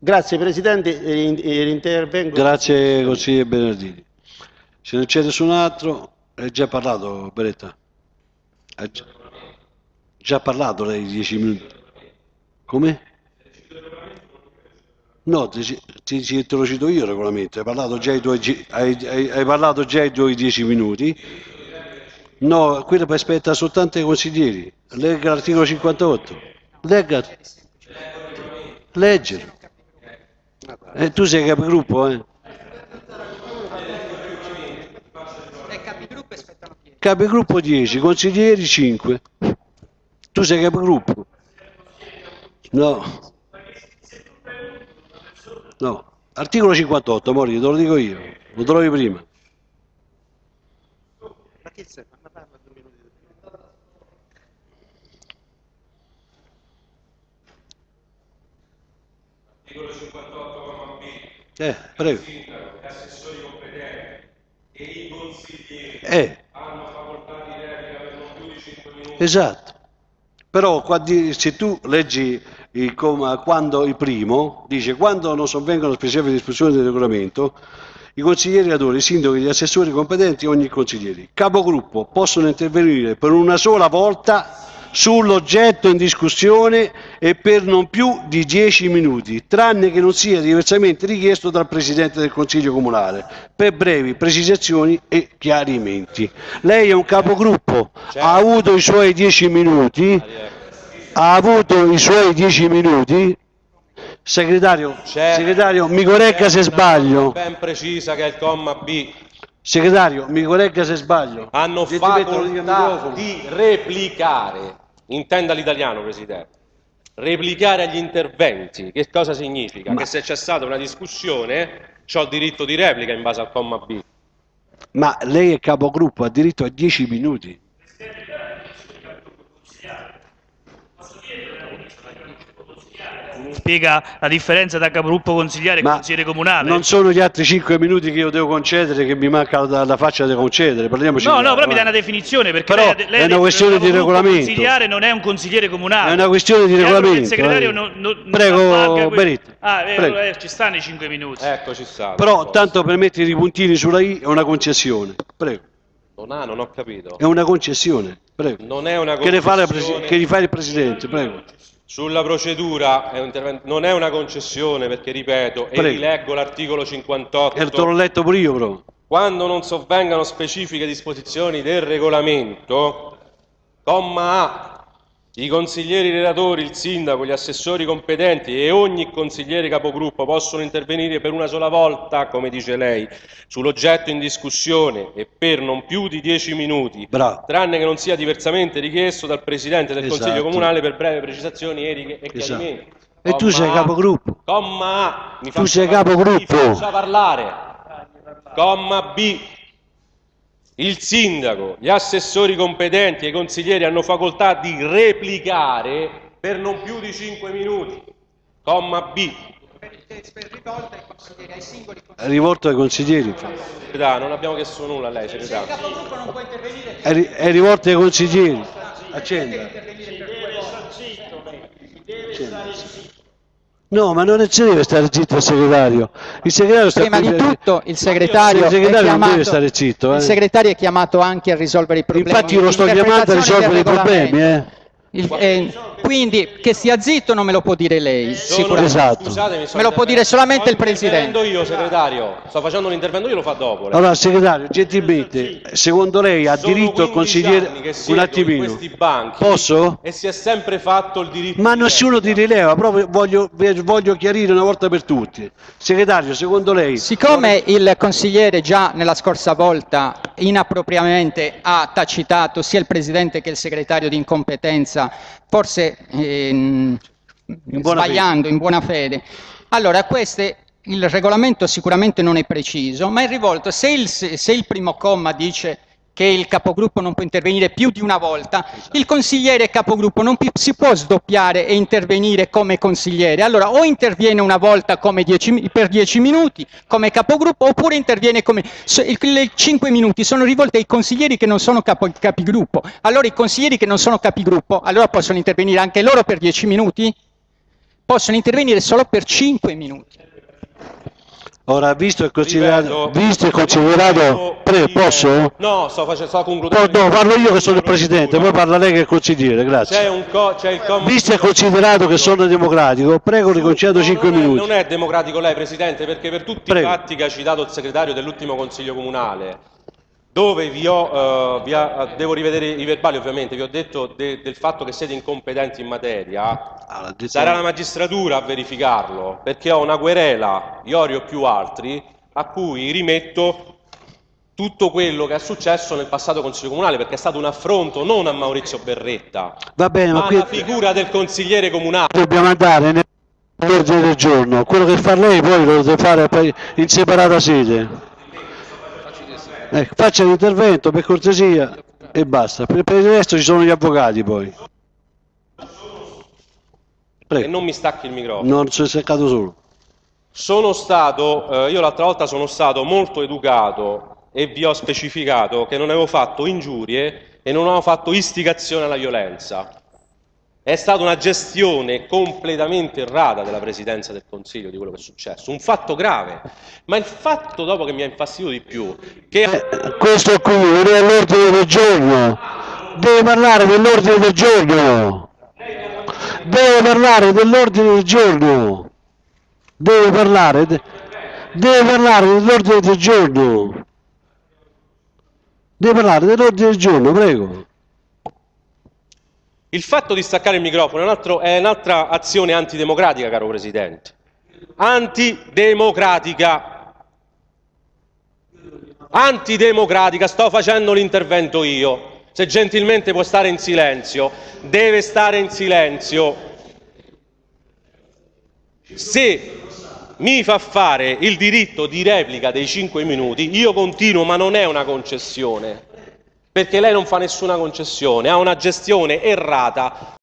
Grazie Presidente, intervengo. Grazie consigliere Bernardini. Se non c'è nessun altro, hai già parlato Beretta? Ha già, parlato lei dieci minuti? Come? No, ti, ti, te lo cito io il regolamento, hai parlato già i tuoi, hai, hai- hai parlato già i tuoi dieci minuti. No, quello aspetta soltanto i consiglieri. Legga l'articolo 58. Legga. Leggilo. Eh, tu sei capigruppo, eh? Capigruppo 10, consiglieri 5. Tu sei capigruppo? No. No. Articolo 58, Mori, te lo dico io. Lo trovi prima. Articolo Eh, prego. Gli assessori competenti e i consiglieri Eh, hanno facoltà di replica per non più di 5 minuti. esatto. Però se tu leggi il quando il primo, dice quando non sovvengono specifiche disposizioni del regolamento, i consiglieri relatori, i sindaci, gli assessori competenti ogni consigliere, capogruppo, possono intervenire per una sola volta sull'oggetto in discussione e per non più di 10 minuti, tranne che non sia diversamente richiesto dal Presidente del Consiglio Comunale, per brevi precisazioni e chiarimenti. Lei è un capogruppo, ha avuto i suoi 10 minuti, ha avuto i suoi 10 minuti. Segretario, C'è- segretario, mi corregga se una sbaglio. Ben precisa che è il comma B. Segretario, mi corregga se sbaglio. Hanno facoltà microfono. di replicare. Intenda l'italiano, Presidente. Replicare agli interventi. Che cosa significa? Ma- Che se c'è stata una discussione, ho il diritto di replica in base al comma B. Ma lei è capogruppo, ha diritto a 10 minuti. Spiega la differenza tra capogruppo consigliare e Ma consigliere comunale. non sono gli altri 5 minuti che io devo concedere che mi manca la, la faccia da concedere. Parliamoci No, no, però mi dai una definizione perché Però lei, lei è una questione il di regolamento. consigliare non è un consigliere comunale. È una questione di regolamento. Il segretario eh. non, non, non Prego, Benito. Ah, eh, Prego. eh, ci stanno i 5 minuti. Eccoci sta. Però tanto per mettere i puntini sulla I è una concessione. Prego. Non ha, non ho capito. È una concessione. Prego. Non è una Che ne fa, la concessione. che ne fa il Presidente? Prego. Sulla procedura è non è una concessione perché, ripeto, e Prego. rileggo l'articolo 58. E te l'ho letto pure io, però. Quando non sovvengano specifiche disposizioni del regolamento, comma A, i consiglieri relatori, il sindaco, gli assessori competenti e ogni consigliere capogruppo possono intervenire per una sola volta, come dice lei, sull'oggetto in discussione e per non più di 10 minuti, Bravo. tranne che non sia diversamente richiesto dal Presidente del Esatto. Consiglio Comunale per brevi precisazioni e Esatto. chiarimenti. E tu sei capogruppo. Comma A. Mi Tu sei capogruppo. Mi parlare. Comma B. Il sindaco, gli assessori competenti e i consiglieri hanno facoltà di replicare per non più di 5 minuti. Comma B. È rivolto ai consiglieri. Non abbiamo chiesto nulla a lei, segretario. È, ri- è rivolto ai consiglieri. Accenda. No, ma non si deve stare zitto il segretario. Il segretario sta Prima di tutto il segretario, Il segretario è non chiamato, deve stare zitto, eh. il segretario è chiamato anche a risolvere i problemi. Infatti io lo sto chiamando a risolvere i problemi, eh. Il- eh, quindi che sia zitto non me lo può dire lei, Sono- sicuramente. Esatto. Scusatemi, Me lo può dire solamente il Presidente. io, segretario. Sto facendo un intervento io, lo fa dopo. lei. Allora, segretario, gentilmente, secondo lei ha Sono diritto il 15 consigliere... Un attimino. questi banchi Posso? E si è sempre fatto il diritto Ma di nessuno ti rileva, proprio voglio, voglio chiarire una volta per tutti. Segretario, secondo lei... Siccome il consigliere già nella scorsa volta inappropriatamente ha tacitato sia il Presidente che il segretario di incompetenza, forse ehm, buona sbagliando, in buona fede, allora queste, il regolamento sicuramente non è preciso, ma è rivolto, se il, se il primo comma dice che il capogruppo non può intervenire più di una volta, il consigliere capogruppo non si può sdoppiare e intervenire come consigliere. Allora o interviene una volta dieci per 10 minuti come capogruppo oppure interviene come... le 5 minuti sono rivolte ai consiglieri che non sono capo- capigruppo. Allora i consiglieri che non sono capigruppo, allora possono intervenire anche loro per 10 minuti? possono intervenire solo per 5 minuti. Ora, visto e considerato... Visto e considerato... ripeto. posso? No, sto, facendo, sto concludendo. no, parlo io che sono il presidente, poi parla lei che è il consigliere, C'è, grazie. un co- c'è il. Visto e considerato che sono democratico, prego No, 5 non è- minuti. non è democratico lei, Presidente, perché per tutti Prego. i fatti che ha citato il segretario dell'ultimo Consiglio Comunale, dove vi ho, eh, vi ha- devo rivedere i verbali ovviamente, vi ho detto de- del fatto che siete incompetenti in materia, Detto- sarà la magistratura a verificarlo, perché ho una querela, Iorio più altri, a cui rimetto tutto quello che è successo nel passato Consiglio Comunale, perché è stato un affronto non a Maurizio Berretta, Va bene, ma ma qui alla figura del consigliere comunale. dobbiamo andare nell'ordine del giorno. Quello che fa lei poi lo deve fare in separata sede. Ecco, faccia l'intervento per cortesia e basta. Per il resto ci sono gli avvocati poi. E Prego. non mi stacchi il microfono. Non si è seccato solo. Sono stato, eh, io l'altra volta sono stato molto educato e vi ho specificato che non avevo fatto ingiurie e non avevo fatto istigazione alla violenza. È stata una gestione completamente errata della Presidenza del Consiglio di quello che è successo, un fatto grave. Ma il fatto dopo che mi ha infastidito di più, che Eh, questo qui non è l'ordine del giorno. Deve parlare dell'ordine del giorno. Deve parlare dell'ordine del giorno. Deve parlare, de- parlare dell'ordine del giorno. Deve parlare dell'ordine del giorno, prego. Il fatto di staccare il microfono è, un un'altra azione antidemocratica, caro Presidente. Antidemocratica. Antidemocratica, sto facendo l'intervento io. Se gentilmente può stare in silenzio, deve stare in silenzio. Se mi fa fare il diritto di replica dei 5 minuti, io continuo, ma non è una concessione perché lei non fa nessuna concessione, ha una gestione errata